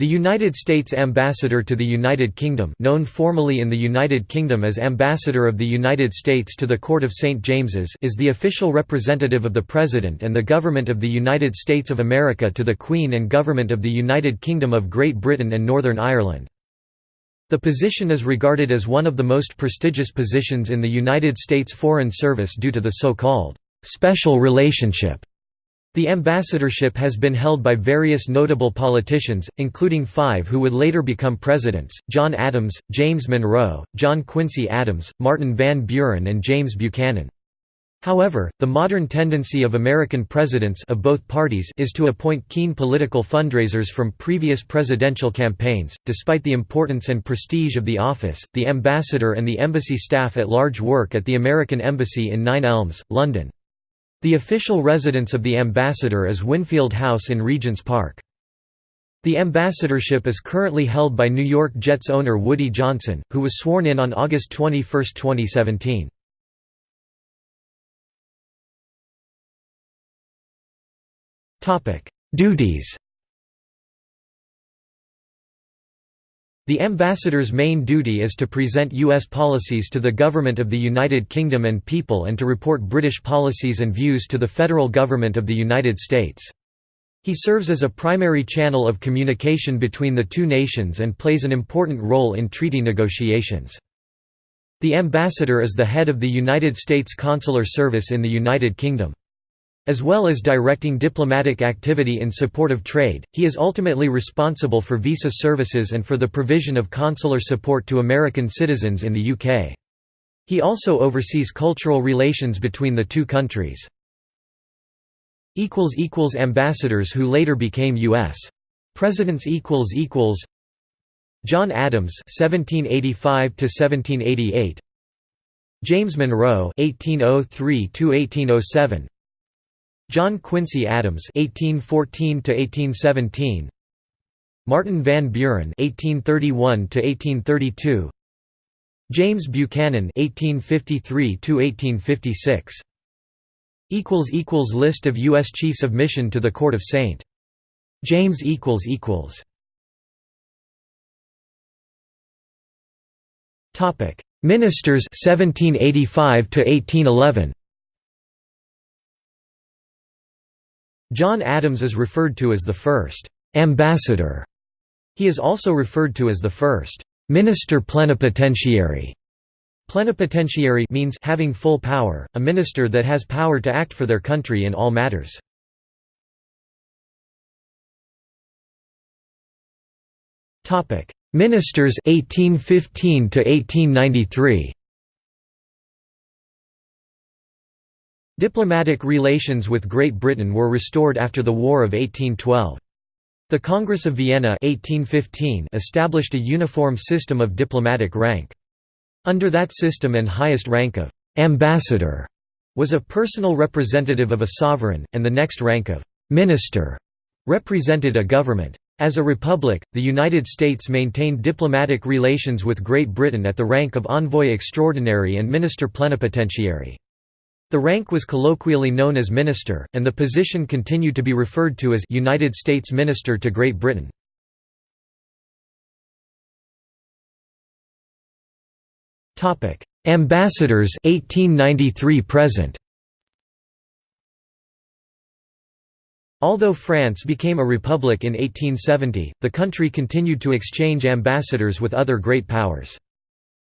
The United States Ambassador to the United Kingdom known formally in the United Kingdom as Ambassador of the United States to the Court of St. James's is the official representative of the President and the Government of the United States of America to the Queen and Government of the United Kingdom of Great Britain and Northern Ireland. The position is regarded as one of the most prestigious positions in the United States Foreign Service due to the so-called «special relationship» The ambassadorship has been held by various notable politicians, including five who would later become presidents, John Adams, James Monroe, John Quincy Adams, Martin Van Buren and James Buchanan. However, the modern tendency of American presidents of both parties is to appoint keen political fundraisers from previous presidential campaigns. Despite the importance and prestige of the office, the ambassador and the embassy staff at large work at the American Embassy in Nine Elms, London. The official residence of the ambassador is Winfield House in Regent's Park. The ambassadorship is currently held by New York Jets owner Woody Johnson, who was sworn in on August 21, 2017. Duties The ambassador's main duty is to present U.S. policies to the government of the United Kingdom and people and to report British policies and views to the federal government of the United States. He serves as a primary channel of communication between the two nations and plays an important role in treaty negotiations. The ambassador is the head of the United States Consular Service in the United Kingdom. As well as directing diplomatic activity in support of trade, he is ultimately responsible for visa services and for the provision of consular support to American citizens in the UK. He also oversees cultural relations between the two countries. Ambassadors who later became U.S. Presidents John Adams 1785 to 1788 James Monroe 1803 to 1807 John Quincy Adams (1814–1817), Martin Van Buren (1831–1832), James Buchanan (1853–1856). Equals equals list of U.S. Chiefs of Mission to the Court of St. James equals equals. Topic: Ministers 1785 to 1811. John Adams is referred to as the first «ambassador». He is also referred to as the first «minister plenipotentiary». Plenipotentiary means having full power, a minister that has power to act for their country in all matters. Topic: Ministers 1815 to 1893 Diplomatic relations with Great Britain were restored after the War of 1812. The Congress of Vienna 1815 established a uniform system of diplomatic rank. Under that system and highest rank of «ambassador» was a personal representative of a sovereign, and the next rank of «minister» represented a government. As a republic, the United States maintained diplomatic relations with Great Britain at the rank of envoy extraordinary and minister plenipotentiary. The rank was colloquially known as minister, and the position continued to be referred to as United States Minister to Great Britain. Topic: Ambassadors 1893 present. Although France became a republic in 1870, the country continued to exchange ambassadors with other great powers.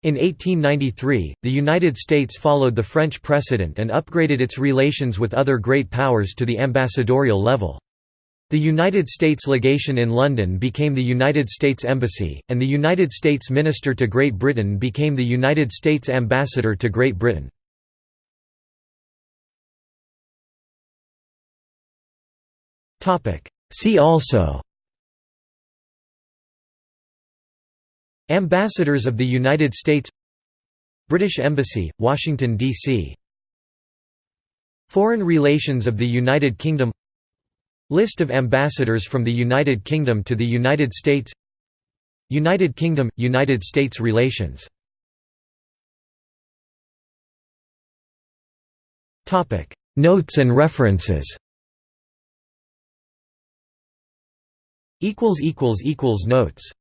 In 1893, the United States followed the French precedent and upgraded its relations with other great powers to the ambassadorial level. The United States legation in London became the United States Embassy, and the United States Minister to Great Britain became the United States Ambassador to Great Britain. See also Ambassadors of the United States British Embassy, Washington, D.C. Foreign Relations of the United Kingdom List of ambassadors from the United Kingdom to the United States United Kingdom – United States relations. Notes and references Notes